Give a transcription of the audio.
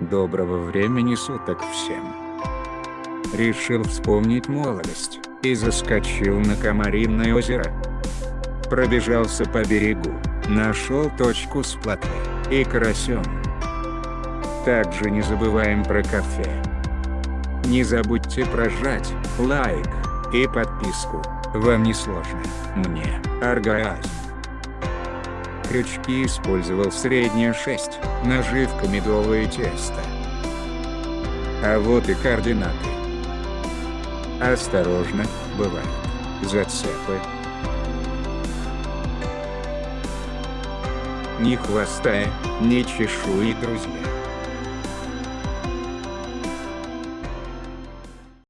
Доброго времени суток всем. Решил вспомнить молодость, и заскочил на Комаринное озеро. Пробежался по берегу, нашел точку с плотой и карасем. Также не забываем про кафе. Не забудьте прожать лайк и подписку, вам не сложно, мне оргазм. Крючки использовал средняя 6, наживка медовое тесто. А вот и координаты. Осторожно, бывают зацепы. Ни хвоста, ни чешуи, друзья.